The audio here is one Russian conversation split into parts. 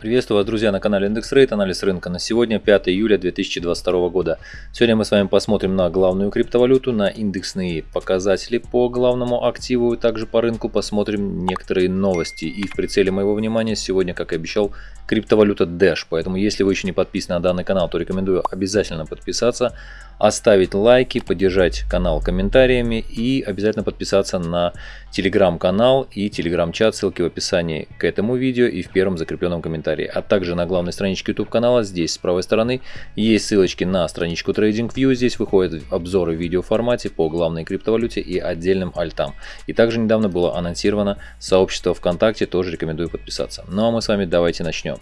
Приветствую вас, друзья, на канале Индекс Рейт, анализ рынка на сегодня, 5 июля 2022 года. Сегодня мы с вами посмотрим на главную криптовалюту, на индексные показатели по главному активу также по рынку посмотрим некоторые новости. И в прицеле моего внимания сегодня, как и обещал, криптовалюта Dash. Поэтому, если вы еще не подписаны на данный канал, то рекомендую обязательно подписаться оставить лайки, поддержать канал комментариями и обязательно подписаться на телеграм-канал и телеграм-чат, ссылки в описании к этому видео и в первом закрепленном комментарии. А также на главной страничке YouTube канала, здесь с правой стороны, есть ссылочки на страничку TradingView, здесь выходят обзоры в видеоформате по главной криптовалюте и отдельным альтам. И также недавно было анонсировано сообщество ВКонтакте, тоже рекомендую подписаться. Ну а мы с вами давайте начнем.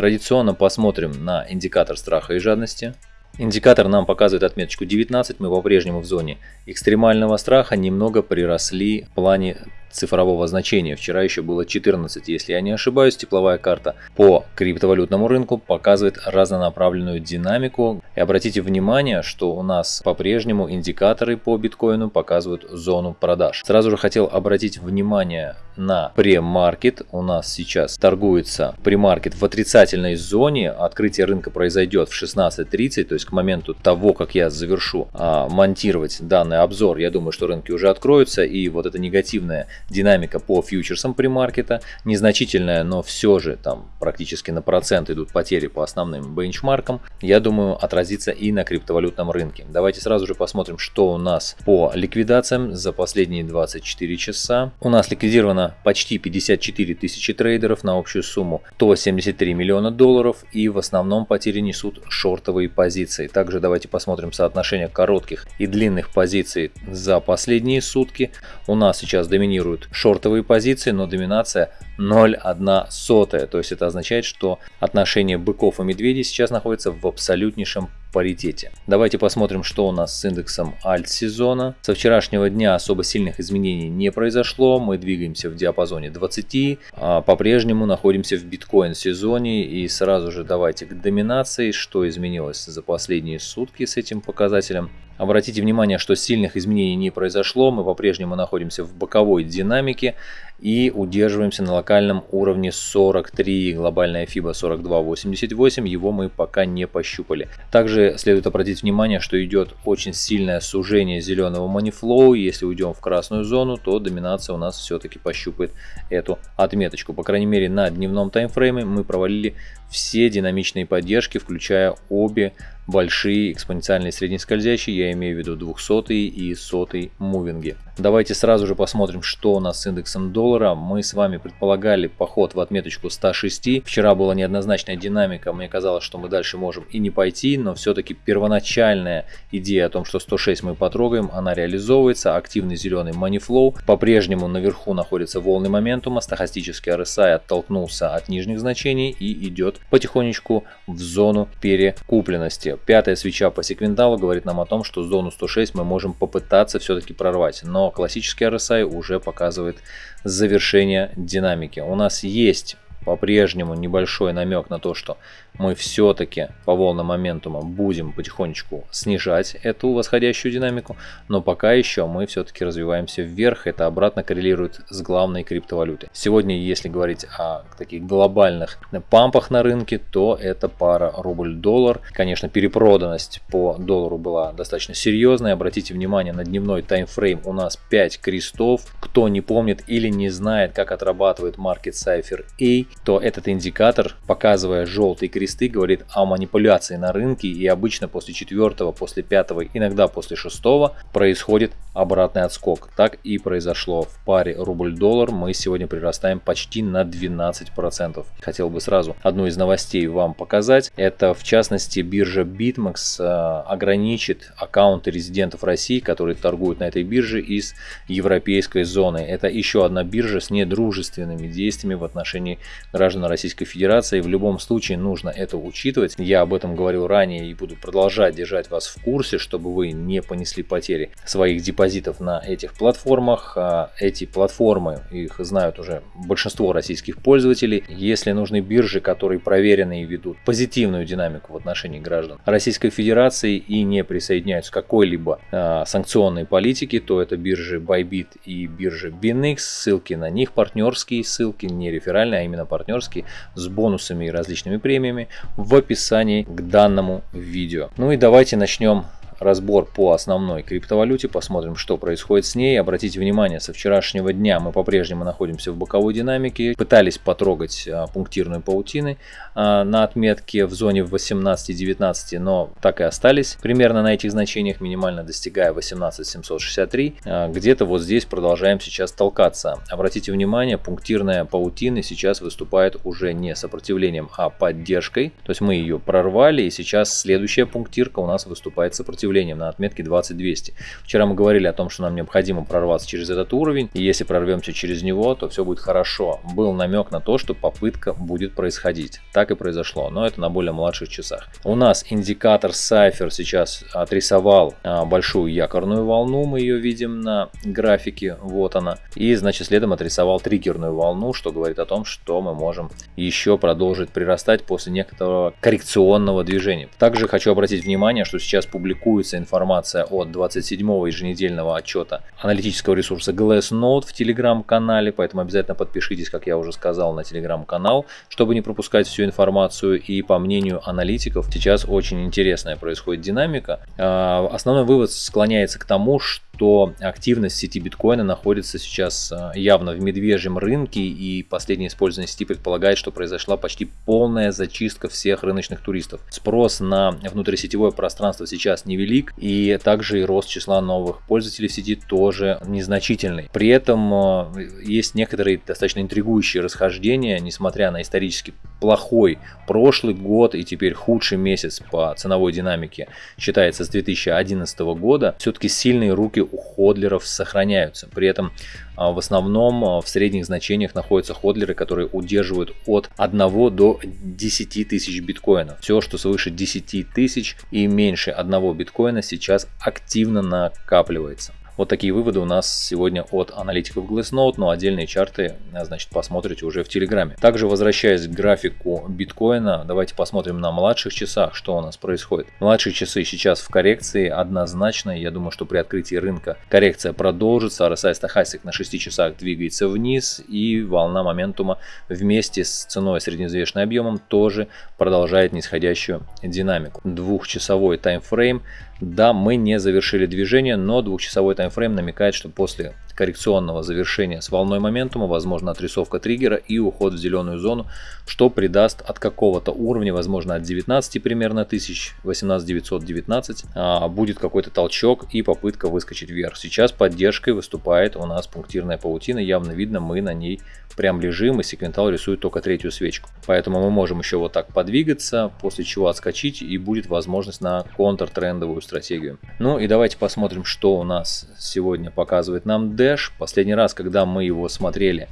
Традиционно посмотрим на индикатор страха и жадности. Индикатор нам показывает отметочку 19, мы по-прежнему в зоне экстремального страха, немного приросли в плане цифрового значения. Вчера еще было 14, если я не ошибаюсь, тепловая карта по криптовалютному рынку показывает разнонаправленную динамику. И обратите внимание, что у нас по-прежнему индикаторы по биткоину показывают зону продаж. Сразу же хотел обратить внимание на премаркет. У нас сейчас торгуется премаркет в отрицательной зоне. Открытие рынка произойдет в 16.30, то есть к моменту того, как я завершу а, монтировать данный обзор, я думаю, что рынки уже откроются и вот эта негативная динамика по фьючерсам премаркета незначительная, но все же там практически на процент идут потери по основным бенчмаркам, я думаю отразится и на криптовалютном рынке. Давайте сразу же посмотрим, что у нас по ликвидациям за последние 24 часа. У нас ликвидировано почти 54 тысячи трейдеров на общую сумму 173 миллиона долларов и в основном потери несут шортовые позиции. Также давайте посмотрим соотношение коротких и длинных позиций за последние сутки. У нас сейчас доминирует доминируют шортовые позиции, но доминация 0,1 сотая. То есть это означает, что отношение быков и медведей сейчас находится в абсолютнейшем паритете. Давайте посмотрим, что у нас с индексом альт-сезона. Со вчерашнего дня особо сильных изменений не произошло. Мы двигаемся в диапазоне 20. А По-прежнему находимся в биткоин-сезоне. И сразу же давайте к доминации. Что изменилось за последние сутки с этим показателем. Обратите внимание, что сильных изменений не произошло. Мы по-прежнему находимся в боковой динамике и удерживаемся на локальном уровне 43, глобальная FIBA 42.88, его мы пока не пощупали. Также следует обратить внимание, что идет очень сильное сужение зеленого манифлоу, если уйдем в красную зону, то доминация у нас все-таки пощупает эту отметочку. По крайней мере на дневном таймфрейме мы провалили все динамичные поддержки, включая обе большие экспоненциальные среднескользящие, я имею в виду 200 и 100 мувинги. Давайте сразу же посмотрим, что у нас с индексом доллара. Мы с вами предполагали поход в отметочку 106. Вчера была неоднозначная динамика, мне казалось, что мы дальше можем и не пойти, но все-таки первоначальная идея о том, что 106 мы потрогаем, она реализовывается. Активный зеленый манифлоу. По-прежнему наверху находится волны моментума, стахастический RSI оттолкнулся от нижних значений и идет потихонечку в зону перекупленности. Пятая свеча по секвенталу говорит нам о том, что зону 106 мы можем попытаться все-таки прорвать, но классический RSI уже показывает завершение динамики. У нас есть по-прежнему небольшой намек на то, что мы все-таки по волнам моментума будем потихонечку снижать эту восходящую динамику, но пока еще мы все-таки развиваемся вверх, это обратно коррелирует с главной криптовалютой. Сегодня, если говорить о таких глобальных пампах на рынке, то это пара рубль-доллар. Конечно, перепроданность по доллару была достаточно серьезная. Обратите внимание на дневной таймфрейм, у нас 5 крестов. Кто не помнит или не знает, как отрабатывает Market Cypher A, то этот индикатор, показывая желтый кресты, говорит о манипуляции на рынке и обычно после четвертого, после пятого, иногда после шестого происходит обратный отскок. Так и произошло в паре рубль-доллар. Мы сегодня прирастаем почти на 12%. Хотел бы сразу одну из новостей вам показать. Это в частности биржа BitMEX э, ограничит аккаунты резидентов России, которые торгуют на этой бирже из европейской зоны. Это еще одна биржа с недружественными действиями в отношении граждан Российской Федерации. В любом случае нужно это учитывать. Я об этом говорил ранее и буду продолжать держать вас в курсе, чтобы вы не понесли потери своих депозитов на этих платформах. А эти платформы, их знают уже большинство российских пользователей. Если нужны биржи, которые проверены и ведут позитивную динамику в отношении граждан Российской Федерации и не присоединяются к какой-либо э, санкционной политике, то это биржи Bybit и биржи BinX. Ссылки на них партнерские, ссылки не реферальные, а именно партнерские, с бонусами и различными премиями в описании к данному видео. Ну и давайте начнем разбор по основной криптовалюте, посмотрим, что происходит с ней. Обратите внимание, со вчерашнего дня мы по-прежнему находимся в боковой динамике, пытались потрогать а, пунктирную паутины а, на отметке в зоне 18-19, но так и остались примерно на этих значениях, минимально достигая 18763. А, где-то вот здесь продолжаем сейчас толкаться. Обратите внимание, пунктирная паутина сейчас выступает уже не сопротивлением, а поддержкой. То есть мы ее прорвали, и сейчас следующая пунктирка у нас выступает сопротивлением сопротивлением на отметке 20200. Вчера мы говорили о том, что нам необходимо прорваться через этот уровень, и если прорвемся через него, то все будет хорошо. Был намек на то, что попытка будет происходить. Так и произошло, но это на более младших часах. У нас индикатор Cypher сейчас отрисовал а, большую якорную волну, мы ее видим на графике, вот она. И значит следом отрисовал триггерную волну, что говорит о том, что мы можем еще продолжить прирастать после некоторого коррекционного движения. Также хочу обратить внимание, что сейчас публикую публикуется информация от 27-го еженедельного отчета аналитического ресурса Glassnode в телеграм-канале, поэтому обязательно подпишитесь, как я уже сказал, на телеграм-канал, чтобы не пропускать всю информацию. И по мнению аналитиков, сейчас очень интересная происходит динамика. А, основной вывод склоняется к тому, что что активность сети биткоина находится сейчас а, явно в медвежьем рынке и последнее использование сети предполагает, что произошла почти полная зачистка всех рыночных туристов. Спрос на внутрисетевое пространство сейчас невелик и также и рост числа новых пользователей в сети тоже незначительный. При этом а, есть некоторые достаточно интригующие расхождения, несмотря на исторически плохой прошлый год и теперь худший месяц по ценовой динамике считается с 2011 года, все-таки сильные руки у ходлеров сохраняются. При этом а, в основном а, в средних значениях находятся ходлеры, которые удерживают от 1 до 10 тысяч биткоинов. Все, что свыше 10 тысяч и меньше 1 биткоина сейчас активно накапливается. Вот такие выводы у нас сегодня от аналитиков Glassnode, но отдельные чарты, э, значит, посмотрите уже в Телеграме. Также возвращаясь к графику биткоина, давайте посмотрим на младших часах, что у нас происходит. Младшие часы сейчас в коррекции однозначно, я думаю, что при открытии рынка коррекция продолжится, RSI стахастик на 6 часах двигается вниз и волна моментума вместе с ценой средневзвешенным объемом тоже продолжает нисходящую динамику. Двухчасовой таймфрейм да, мы не завершили движение, но двухчасовой таймфрейм намекает, что после коррекционного завершения с волной моментума, возможно отрисовка триггера и уход в зеленую зону, что придаст от какого-то уровня, возможно от 19 примерно тысяч, 18 919, а, будет какой-то толчок и попытка выскочить вверх. Сейчас поддержкой выступает у нас пунктирная паутина, явно видно мы на ней прям лежим и секвентал рисует только третью свечку. Поэтому мы можем еще вот так подвигаться, после чего отскочить и будет возможность на контртрендовую стратегию. Ну и давайте посмотрим, что у нас сегодня показывает нам D. Dash. Последний раз, когда мы его смотрели,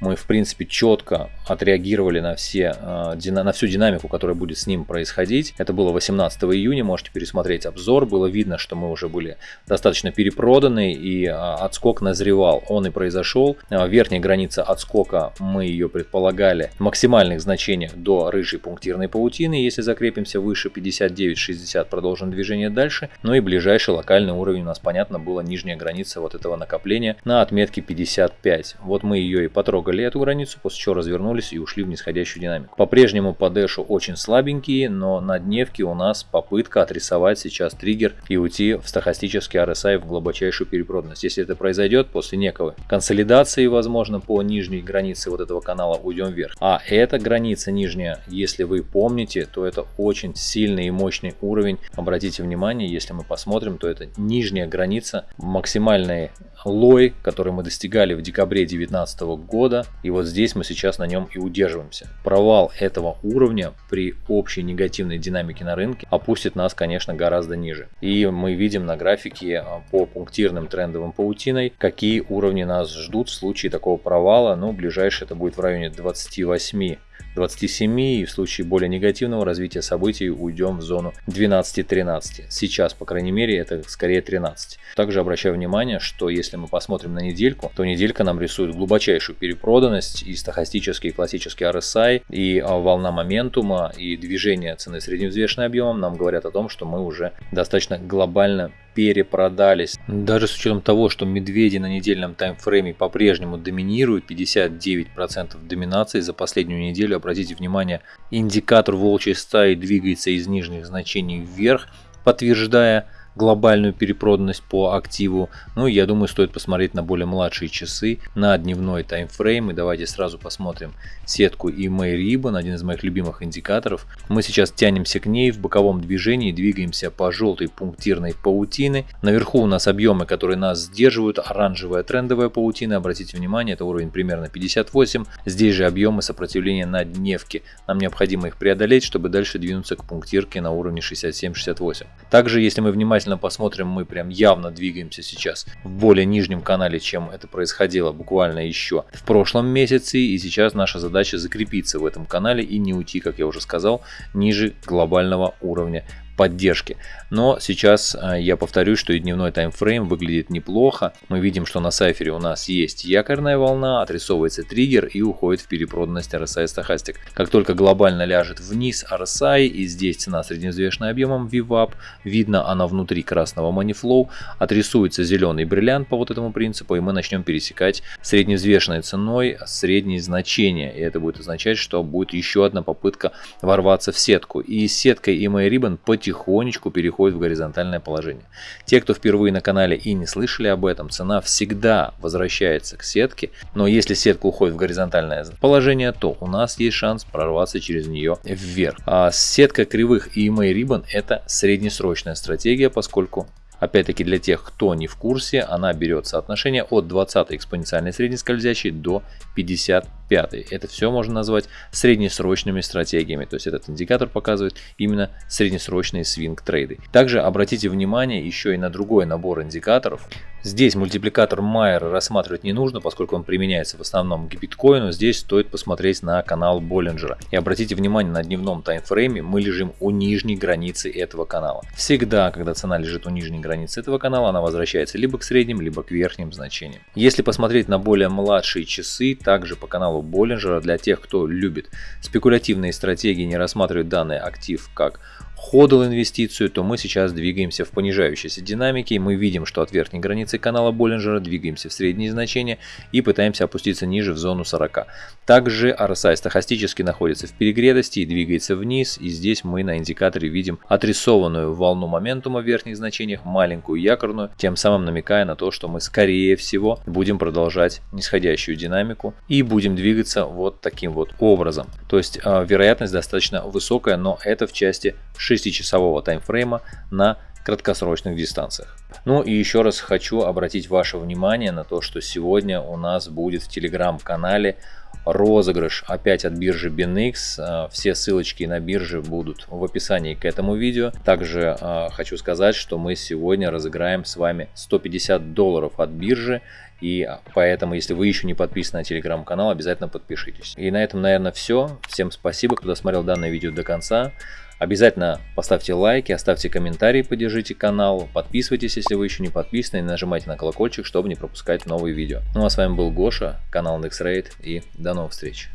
мы в принципе четко отреагировали на, все, э, на всю динамику, которая будет с ним происходить. Это было 18 июня, можете пересмотреть обзор. Было видно, что мы уже были достаточно перепроданы и э, отскок назревал. Он и произошел. Э, верхняя граница отскока, мы ее предполагали в максимальных значениях до рыжей пунктирной паутины. Если закрепимся выше 59-60, продолжим движение дальше. Ну и ближайший локальный уровень у нас, понятно, была нижняя граница вот этого накопления на отметке 55. Вот мы ее и потрогали пересекли эту границу, после чего развернулись и ушли в нисходящую динамику. По-прежнему по дэшу очень слабенькие, но на дневке у нас попытка отрисовать сейчас триггер и уйти в стахастический RSI в глубочайшую перепроданность. Если это произойдет после некого консолидации, возможно, по нижней границе вот этого канала уйдем вверх. А эта граница нижняя, если вы помните, то это очень сильный и мощный уровень. Обратите внимание, если мы посмотрим, то это нижняя граница, максимальный лой, который мы достигали в декабре 2019 года года. И вот здесь мы сейчас на нем и удерживаемся. Провал этого уровня при общей негативной динамике на рынке опустит нас, конечно, гораздо ниже. И мы видим на графике а, по пунктирным трендовым паутиной, какие уровни нас ждут в случае такого провала. Ну, ближайшее это будет в районе 28 27 и в случае более негативного развития событий уйдем в зону 12-13. Сейчас, по крайней мере, это скорее 13. Также обращаю внимание, что если мы посмотрим на недельку, то неделька нам рисует глубочайшую перепроданность и стахастический и классический RSI, и а, волна моментума, и движение цены средневзвешенным объемом нам говорят о том, что мы уже достаточно глобально перепродались. Даже с учетом того, что медведи на недельном таймфрейме по-прежнему доминируют, 59% доминации за последнюю неделю, обратите внимание, индикатор волчьей стаи двигается из нижних значений вверх, подтверждая глобальную перепроданность по активу. Ну, я думаю, стоит посмотреть на более младшие часы, на дневной таймфрейм. И давайте сразу посмотрим сетку EMA Ribbon, один из моих любимых индикаторов. Мы сейчас тянемся к ней в боковом движении, двигаемся по желтой пунктирной паутины. Наверху у нас объемы, которые нас сдерживают, оранжевая трендовая паутина. Обратите внимание, это уровень примерно 58. Здесь же объемы сопротивления на дневке. Нам необходимо их преодолеть, чтобы дальше двинуться к пунктирке на уровне 67-68. Также, если мы внимательно внимательно посмотрим, мы прям явно двигаемся сейчас в более нижнем канале, чем это происходило буквально еще в прошлом месяце. И сейчас наша задача закрепиться в этом канале и не уйти, как я уже сказал, ниже глобального уровня поддержки. Но сейчас а, я повторюсь, что и дневной таймфрейм выглядит неплохо. Мы видим, что на сайфере у нас есть якорная волна, отрисовывается триггер и уходит в перепроданность RSI стахастик. Как только глобально ляжет вниз RSI и здесь цена средневзвешенная объемом VWAP, видно она внутри красного манифлоу, отрисуется зеленый бриллиант по вот этому принципу и мы начнем пересекать средневзвешенной ценой средние значения. И это будет означать, что будет еще одна попытка ворваться в сетку. И сеткой EMA Ribbon потихонечку переходит в горизонтальное положение. Те, кто впервые на канале и не слышали об этом, цена всегда возвращается к сетке, но если сетка уходит в горизонтальное положение, то у нас есть шанс прорваться через нее вверх. А сетка кривых и EMA Ribbon это среднесрочная стратегия, поскольку Опять-таки для тех, кто не в курсе, она берет соотношение от 20 экспоненциальной средней скользящей до 50 пятый. Это все можно назвать среднесрочными стратегиями. То есть этот индикатор показывает именно среднесрочные свинг-трейды. Также обратите внимание еще и на другой набор индикаторов. Здесь мультипликатор Майера рассматривать не нужно, поскольку он применяется в основном к биткоину. Здесь стоит посмотреть на канал Боллинджера. И обратите внимание, на дневном таймфрейме мы лежим у нижней границы этого канала. Всегда, когда цена лежит у нижней границы этого канала, она возвращается либо к средним, либо к верхним значениям. Если посмотреть на более младшие часы, также по каналу Боллинджера. Для тех, кто любит спекулятивные стратегии, не рассматривает данный актив как ходл инвестицию, то мы сейчас двигаемся в понижающейся динамике. Мы видим, что от верхней границы канала Боллинджера двигаемся в средние значения и пытаемся опуститься ниже в зону 40. Также RSI стахастически находится в перегретости и двигается вниз. И здесь мы на индикаторе видим отрисованную волну моментума в верхних значениях, маленькую якорную, тем самым намекая на то, что мы скорее всего будем продолжать нисходящую динамику и будем двигаться вот таким вот образом. То есть э, вероятность достаточно высокая, но это в части 6-часового таймфрейма на краткосрочных дистанциях. Ну и еще раз хочу обратить ваше внимание на то, что сегодня у нас будет в телеграм-канале розыгрыш опять от биржи BinX. А, все ссылочки на биржи будут в описании к этому видео. Также э, хочу сказать, что мы сегодня разыграем с вами 150 долларов от биржи. И поэтому, если вы еще не подписаны на телеграм-канал, обязательно подпишитесь. И на этом, наверное, все. Всем спасибо, кто досмотрел данное видео до конца. Обязательно поставьте лайки, оставьте комментарии, поддержите канал, подписывайтесь, если вы еще не подписаны, и нажимайте на колокольчик, чтобы не пропускать новые видео. Ну а с вами был Гоша, канал NextRate и до новых встреч.